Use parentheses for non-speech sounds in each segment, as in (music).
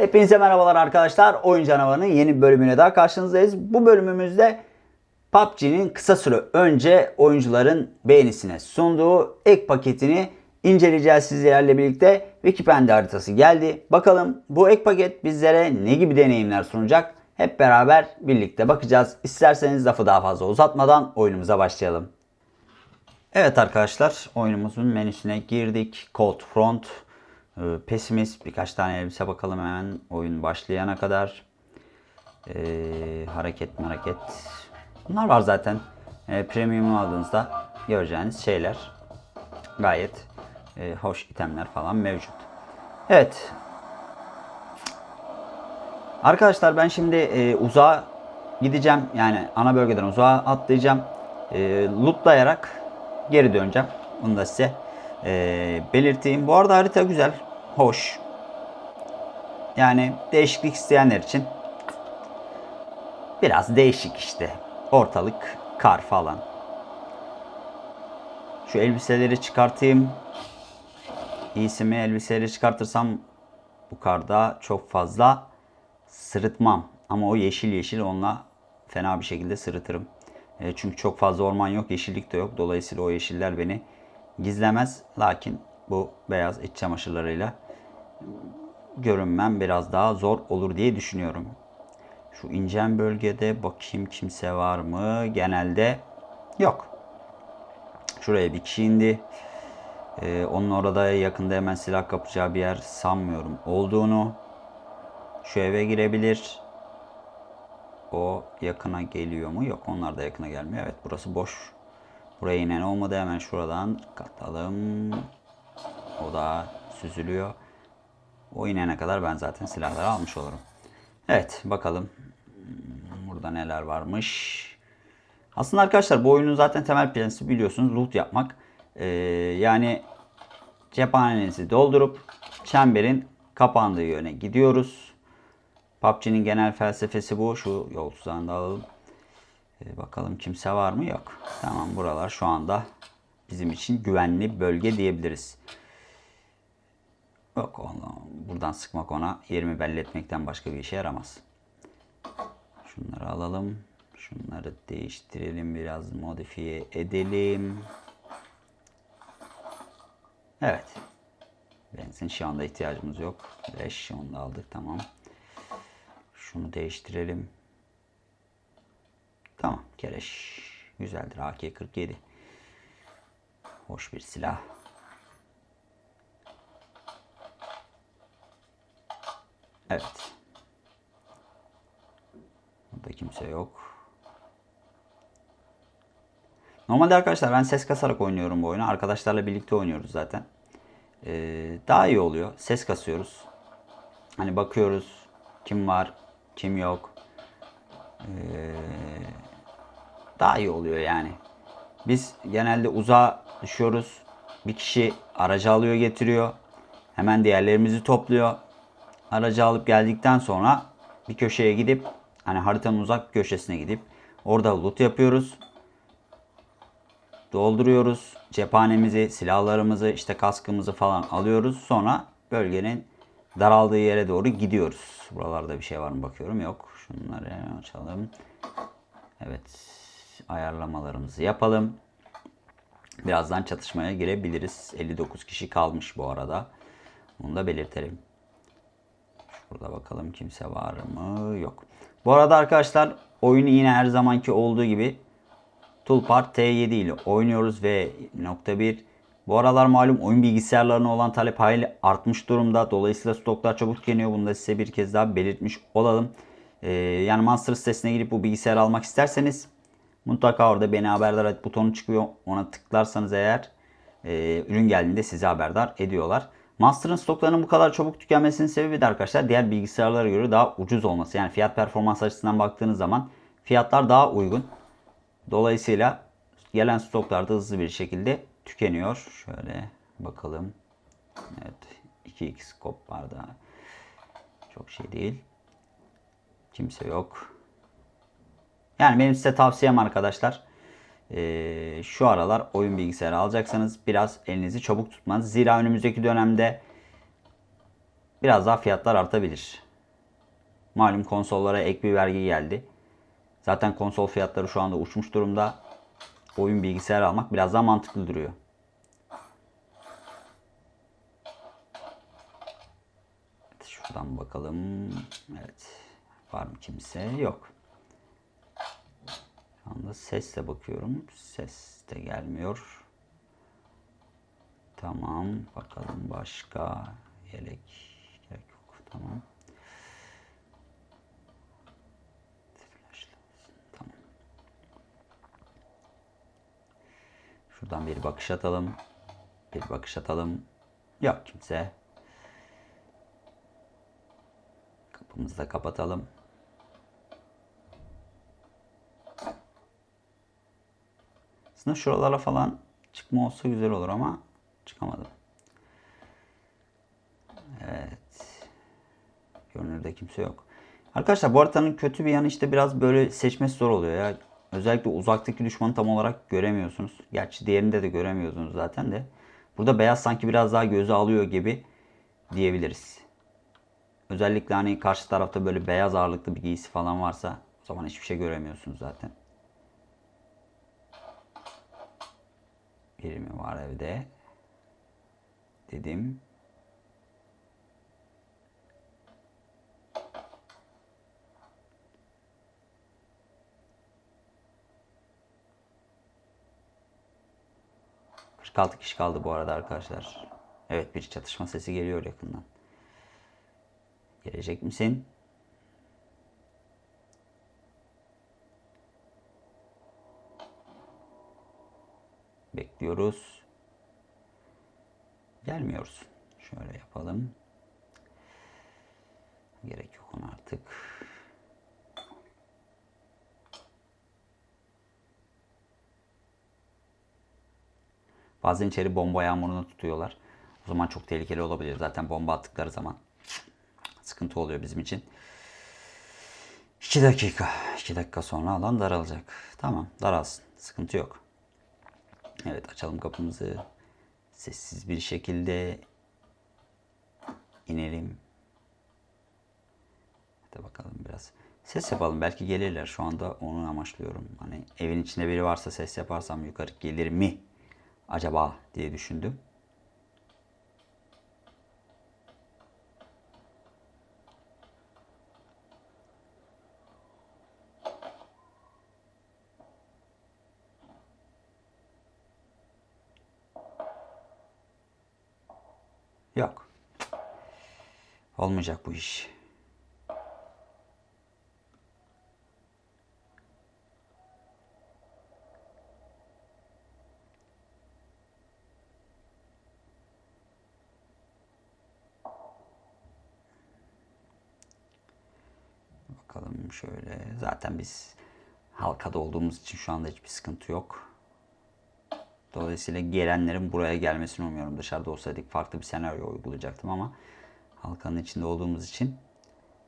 Hepinize merhabalar arkadaşlar. Oyun Canavarı'nın yeni bölümüne daha karşınızdayız. Bu bölümümüzde PUBG'nin kısa süre önce oyuncuların beğenisine sunduğu ek paketini inceleyeceğiz sizlerle birlikte. Wikipedia haritası geldi. Bakalım bu ek paket bizlere ne gibi deneyimler sunacak? Hep beraber birlikte bakacağız. İsterseniz lafı daha fazla uzatmadan oyunumuza başlayalım. Evet arkadaşlar oyunumuzun menüsüne girdik. Cold Front, e, Pessimist, birkaç tane elbise bakalım hemen oyun başlayana kadar. E, hareket hareket. Bunlar var zaten. E, premium aldığınızda göreceğiniz şeyler. Gayet e, hoş itemler falan mevcut. Evet. Arkadaşlar ben şimdi e, uzağa gideceğim. Yani ana bölgeden uzağa atlayacağım. E, lootlayarak geri döneceğim. Bunu da size e, belirteyim. Bu arada harita güzel. Hoş. Yani değişiklik isteyenler için biraz değişik işte. Ortalık kar falan. Şu elbiseleri çıkartayım. İyisi mi elbiseleri çıkartırsam bu karda çok fazla sırıtmam. Ama o yeşil yeşil onunla fena bir şekilde sırıtırım. E, çünkü çok fazla orman yok, yeşillik de yok. Dolayısıyla o yeşiller beni gizlemez. Lakin bu beyaz iç çamaşırlarıyla görünmem biraz daha zor olur diye düşünüyorum. Şu incen bölgede bakayım kimse var mı? Genelde yok. Şuraya bir kişi indi. Ee, onun orada yakında hemen silah kapacağı bir yer sanmıyorum olduğunu. Şu eve girebilir. O yakına geliyor mu? Yok onlar da yakına gelmiyor. Evet burası boş. Buraya inen olmadı. Hemen şuradan katalım. O da süzülüyor. O inene kadar ben zaten silahları almış olurum. Evet bakalım. Burada neler varmış. Aslında arkadaşlar bu oyunun zaten temel prensibi biliyorsunuz loot yapmak. Ee, yani cephanenizi doldurup çemberin kapandığı yöne gidiyoruz. PUBG'nin genel felsefesi bu. Şu yol da alalım. Ee, bakalım kimse var mı? Yok. Tamam buralar şu anda bizim için güvenli bölge diyebiliriz. Yok onu, buradan sıkmak ona yerimi belli etmekten başka bir işe yaramaz. Şunları alalım. Şunları değiştirelim. Biraz modifiye edelim. Evet. Benzin şu anda ihtiyacımız yok. 5 onu da aldık tamam. Şunu değiştirelim. Tamam kereş. Güzeldir AK-47. Hoş bir silah. Evet. Burada kimse yok. Normalde arkadaşlar ben ses kasarak oynuyorum bu oyunu. Arkadaşlarla birlikte oynuyoruz zaten. Ee, daha iyi oluyor. Ses kasıyoruz. Hani bakıyoruz kim var, kim yok. Ee, daha iyi oluyor yani. Biz genelde uzağa düşüyoruz. Bir kişi aracı alıyor getiriyor. Hemen diğerlerimizi topluyor. Aracı alıp geldikten sonra bir köşeye gidip hani haritanın uzak köşesine gidip orada loot yapıyoruz. Dolduruyoruz. Cephanemizi, silahlarımızı, işte kaskımızı falan alıyoruz. Sonra bölgenin daraldığı yere doğru gidiyoruz. Buralarda bir şey var mı bakıyorum. Yok. Şunları açalım. Evet. Ayarlamalarımızı yapalım. Birazdan çatışmaya girebiliriz. 59 kişi kalmış bu arada. Bunu da belirtelim. Burada bakalım kimse var mı? Yok. Bu arada arkadaşlar oyunu yine her zamanki olduğu gibi Toolbar T7 ile oynuyoruz ve nokta 1 bu aralar malum oyun bilgisayarlarına olan talep hayli artmış durumda. Dolayısıyla stoklar çabuk tükeniyor. Bunu da size bir kez daha belirtmiş olalım. Ee, yani Monster sitesine girip bu bilgisayarı almak isterseniz mutlaka orada beni haberdar et butonu çıkıyor. Ona tıklarsanız eğer e, ürün geldiğinde sizi haberdar ediyorlar. Master'ın stoklarının bu kadar çabuk tükenmesinin sebebi de arkadaşlar diğer bilgisayarlara göre daha ucuz olması. Yani fiyat performans açısından baktığınız zaman fiyatlar daha uygun. Dolayısıyla gelen stoklar da hızlı bir şekilde tükeniyor. Şöyle bakalım. Evet 2x scope var da çok şey değil. Kimse yok. Yani benim size tavsiyem arkadaşlar. Ee, şu aralar oyun bilgisayarı alacaksanız biraz elinizi çabuk tutmanız. Zira önümüzdeki dönemde biraz daha fiyatlar artabilir. Malum konsollara ek bir vergi geldi. Zaten konsol fiyatları şu anda uçmuş durumda. Oyun bilgisayar almak biraz daha mantıklı duruyor. Evet, şuradan bakalım. Evet. Var mı kimse? Yok. Anda sesle bakıyorum. Ses de gelmiyor. Tamam. Bakalım başka yelek gerek yok. Tamam. Tamam. Şuradan bir bakış atalım. Bir bakış atalım. Yok kimse. Kapımızı da kapatalım. Aslında şuralara falan çıkma olsa güzel olur ama çıkamadım. Evet. Görünürde kimse yok. Arkadaşlar bu haritanın kötü bir yanı işte biraz böyle seçmesi zor oluyor ya. Özellikle uzaktaki düşmanı tam olarak göremiyorsunuz. Gerçi diğerinde de göremiyordunuz zaten de. Burada beyaz sanki biraz daha göze alıyor gibi diyebiliriz. Özellikle hani karşı tarafta böyle beyaz ağırlıklı bir giysi falan varsa o zaman hiçbir şey göremiyorsunuz zaten. Biri mi var evde? Dedim. altı kişi kaldı bu arada arkadaşlar. Evet bir çatışma sesi geliyor yakından. Gelecek misin? Bekliyoruz. Gelmiyoruz. Şöyle yapalım. Gerek yok ona artık. Bazen içeri bomba yağmurunu tutuyorlar. O zaman çok tehlikeli olabilir. Zaten bomba attıkları zaman sıkıntı oluyor bizim için. 2 dakika. 2 dakika sonra alan daralacak. Tamam daralsın. Sıkıntı yok. Evet açalım kapımızı. Sessiz bir şekilde inelim. Hadi bakalım biraz. Ses yapalım. Belki gelirler. Şu anda onu amaçlıyorum. Hani evin içinde biri varsa ses yaparsam yukarı gelir mi? Acaba diye düşündüm. Yok. Olmayacak bu iş. Bakalım şöyle. Zaten biz halkada olduğumuz için şu anda hiçbir sıkıntı yok. Dolayısıyla gelenlerin buraya gelmesini umuyorum. Dışarıda olsaydık farklı bir senaryo uygulayacaktım ama halkanın içinde olduğumuz için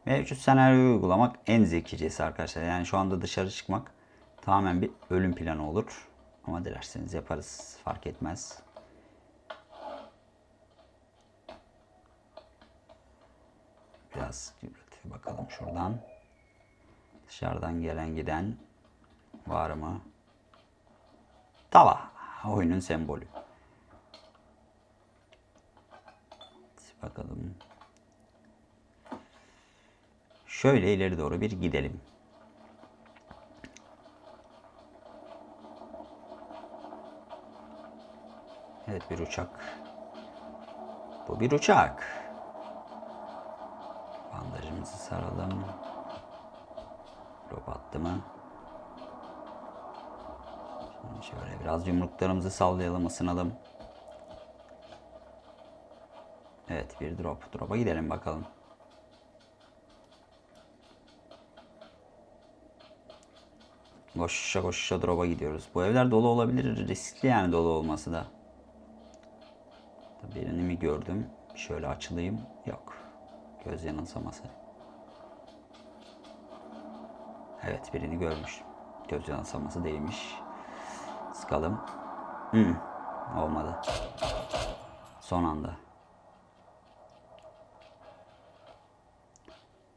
mevcut senaryoyu uygulamak en zekicesi arkadaşlar. Yani şu anda dışarı çıkmak tamamen bir ölüm planı olur. Ama dilerseniz yaparız. Fark etmez. Biraz bakalım şuradan. Dışarıdan gelen giden var mı? Tava. (laughs) Oyunun sembolü. Bakalım. Şöyle ileri doğru bir gidelim. Evet bir uçak. Bu bir uçak. Bandajımızı saralım. Drop attı mı? Şöyle biraz yumruklarımızı sallayalım, ısınalım. Evet bir drop. Drop'a gidelim bakalım. Koşuşa koşuşa drop'a gidiyoruz. Bu evler dolu olabilir. Riskli yani dolu olması da. Birini mi gördüm? Şöyle açılayım. Yok. Göz yanılsaması. Evet birini görmüş. Göz yanılsaması değilmiş. Sıkalım. Hmm, olmadı. Son anda.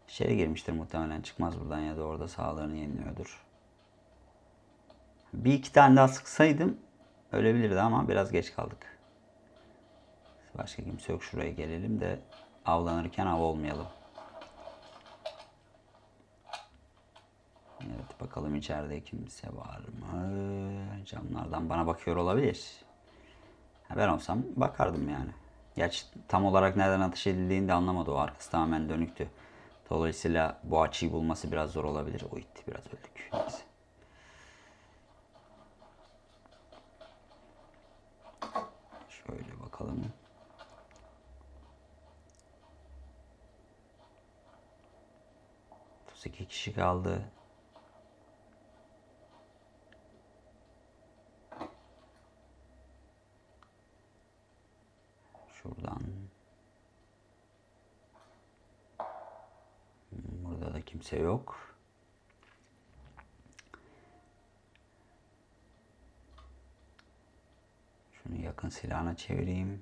İçeri girmiştir muhtemelen. Çıkmaz buradan ya da orada sağlığını yeniliyordur. Bir iki tane daha sıksaydım ölebilirdi ama biraz geç kaldık. Başka kimse yok. Şuraya gelelim de avlanırken av olmayalım. Evet bakalım içeride kimse var mı? Camlardan bana bakıyor olabilir. Ben olsam bakardım yani. Gerçi tam olarak nereden ateş edildiğini de anlamadı o. Arkası tamamen dönüktü. Dolayısıyla bu açıyı bulması biraz zor olabilir. O itti biraz öldük. Neyse. Şöyle bakalım. İki kişi kaldı. Şuradan. Burada da kimse yok. Şunu yakın silahına çevireyim.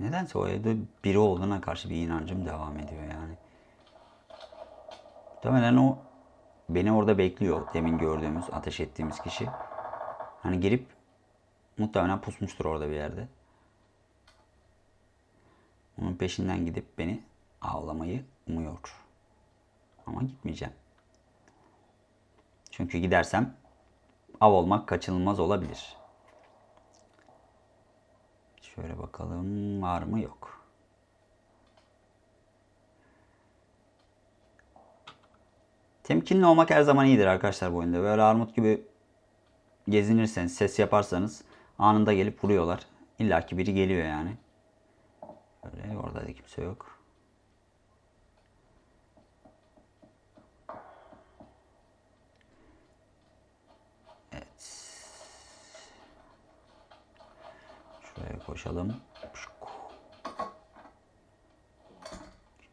Nedense o evde biri olduğuna karşı bir inancım devam ediyor yani. Muhtemelen o beni orada bekliyor. Demin gördüğümüz, ateş ettiğimiz kişi. Hani gelip muhtemelen pusmuştur orada bir yerde. Onun peşinden gidip beni avlamayı umuyor. Ama gitmeyeceğim. Çünkü gidersem av olmak kaçınılmaz olabilir. Şöyle bakalım var mı yok. Temkinli olmak her zaman iyidir arkadaşlar bu oyunda. Böyle armut gibi gezinirseniz, ses yaparsanız anında gelip vuruyorlar. İlla ki biri geliyor yani. Böyle orada da kimse yok. Evet. Şuraya koşalım.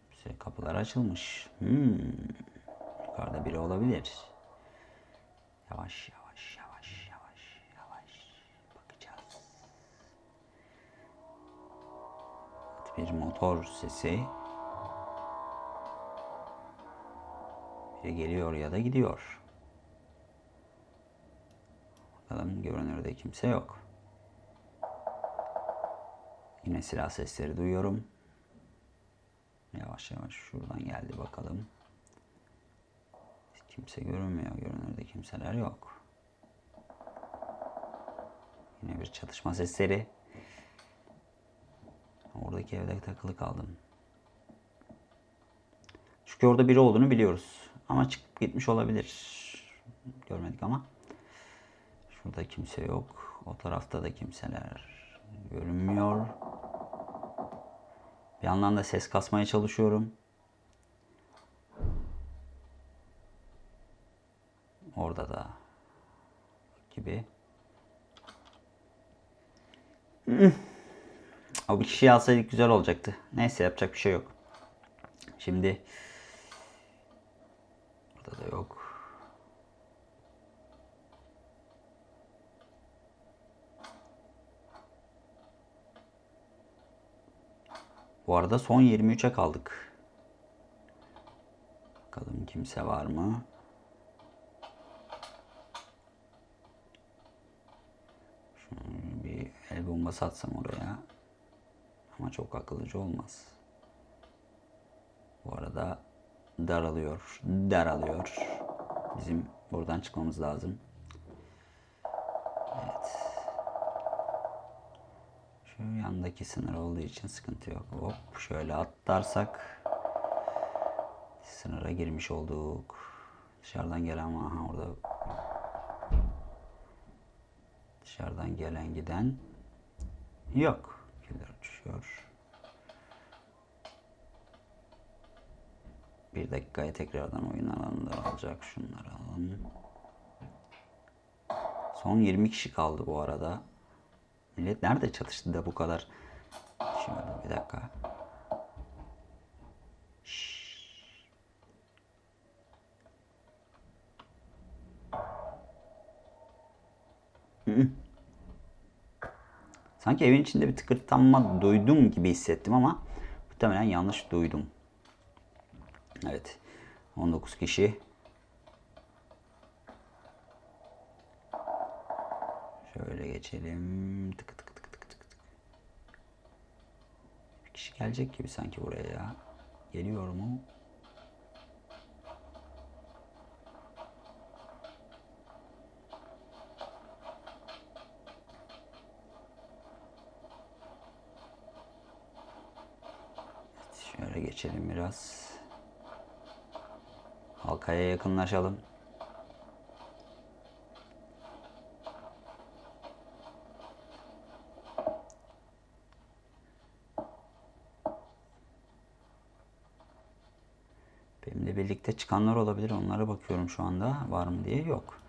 Kimse kapılar açılmış. Hmm. Yukarıda biri olabilir. Yavaş yavaş yavaş yavaş yavaş bakacağız. Bir motor sesi. Biri geliyor ya da gidiyor. Bakalım görünürde kimse yok. Yine silah sesleri duyuyorum. Yavaş yavaş şuradan geldi bakalım. Kimse görünmüyor. Görünürde kimseler yok. Yine bir çatışma sesleri. Oradaki evde takılı kaldım. Çünkü orada biri olduğunu biliyoruz. Ama çıkıp gitmiş olabilir. Görmedik ama. Şurada kimse yok. O tarafta da kimseler görünmüyor. Bir yandan da ses kasmaya çalışıyorum. Orada da gibi. O bir kişiyi alsaydık güzel olacaktı. Neyse yapacak bir şey yok. Şimdi burada da yok. Bu arada son 23'e kaldık. Bakalım kimse var mı? Şunu bir el bombası atsam oraya. Ama çok akıllıcı olmaz. Bu arada daralıyor. Daralıyor. Bizim buradan çıkmamız lazım. Evet. Şu yandaki sınır olduğu için sıkıntı yok. Hop şöyle atlarsak sınıra girmiş olduk. Dışarıdan gelen aha orada dışarıdan gelen giden yok. Killer uçuşuyor. Bir dakikaya tekrardan oyun alanında alacak. Şunları alalım. Son 20 kişi kaldı bu arada. Millet nerede çatıştı da bu kadar? Şöyle bir dakika. Sanki evin içinde bir tıkırtanma duydum gibi hissettim ama muhtemelen yanlış duydum. Evet. 19 kişi. Şöyle geçelim. Tık tık tık tık tık. Bir kişi gelecek gibi sanki buraya ya. Geliyor mu? Şöyle geçelim biraz. Halkaya yakınlaşalım. Benimle birlikte çıkanlar olabilir. Onlara bakıyorum şu anda. Var mı diye. Yok.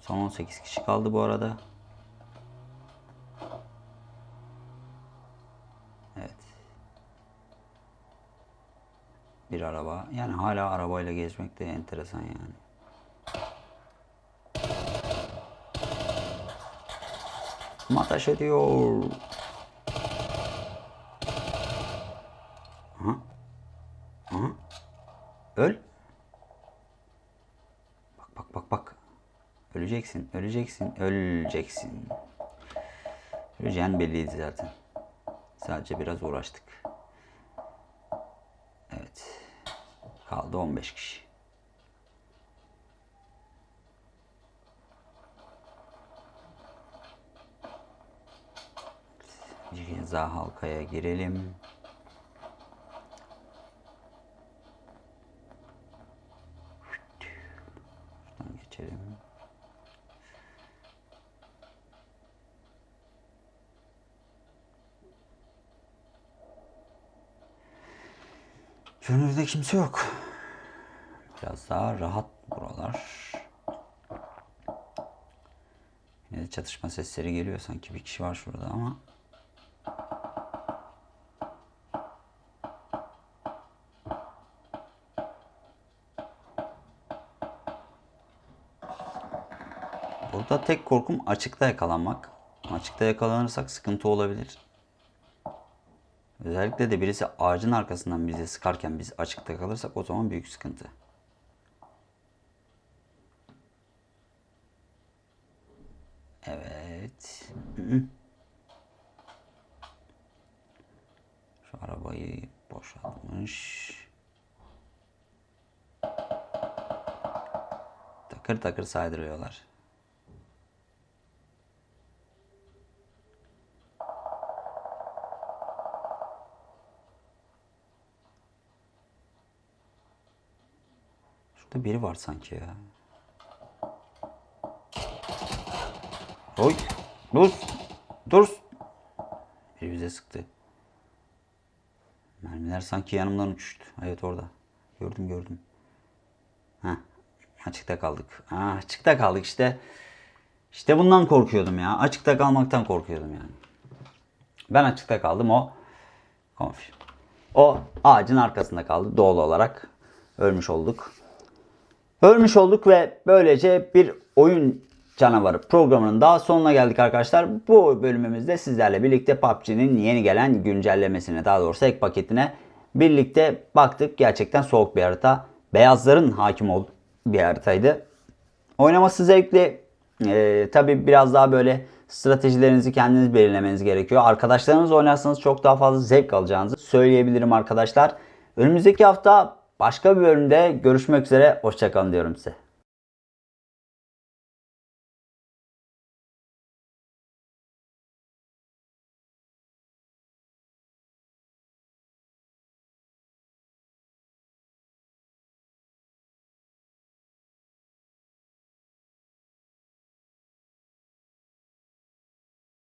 Son 18 kişi kaldı bu arada. Araba. Yani hala arabayla gezmek de enteresan yani. Ateş ediyor. Aha. Aha. Öl. Bak bak bak bak. Öleceksin, öleceksin, öleceksin. Öleceğin belliydi zaten. Sadece biraz uğraştık. Evet. Kaldı 15 kişi. Ceza halkaya girelim. Şuradan geçelim. Gönülde kimse yok. Biraz daha rahat buralar. Yine de çatışma sesleri geliyor. Sanki bir kişi var şurada ama. Burada tek korkum açıkta yakalanmak. Açıkta yakalanırsak sıkıntı olabilir. Özellikle de birisi ağacın arkasından bizi sıkarken biz açıkta kalırsak o zaman büyük sıkıntı. Evet. (clears throat) Şu arabayı boşaltmış. Takır takır saydırıyorlar. Şurada biri var sanki ya. Oy. Dur. Dur. Biri bize sıktı. Mermiler sanki yanımdan uçuştu. Evet orada. Gördüm gördüm. Heh. Açıkta kaldık. Ah, açıkta kaldık işte. İşte bundan korkuyordum ya. Açıkta kalmaktan korkuyordum yani. Ben açıkta kaldım o konfirm. O ağacın arkasında kaldı doğal olarak. Ölmüş olduk. Ölmüş olduk ve böylece bir oyun canavarı programının daha sonuna geldik arkadaşlar. Bu bölümümüzde sizlerle birlikte PUBG'nin yeni gelen güncellemesine daha doğrusu ek paketine birlikte baktık. Gerçekten soğuk bir harita. Beyazların hakim olduğu bir haritaydı. Oynaması zevkli. Ee, Tabi biraz daha böyle stratejilerinizi kendiniz belirlemeniz gerekiyor. Arkadaşlarınız oynarsanız çok daha fazla zevk alacağınızı söyleyebilirim arkadaşlar. Önümüzdeki hafta başka bir bölümde görüşmek üzere. Hoşçakalın diyorum size.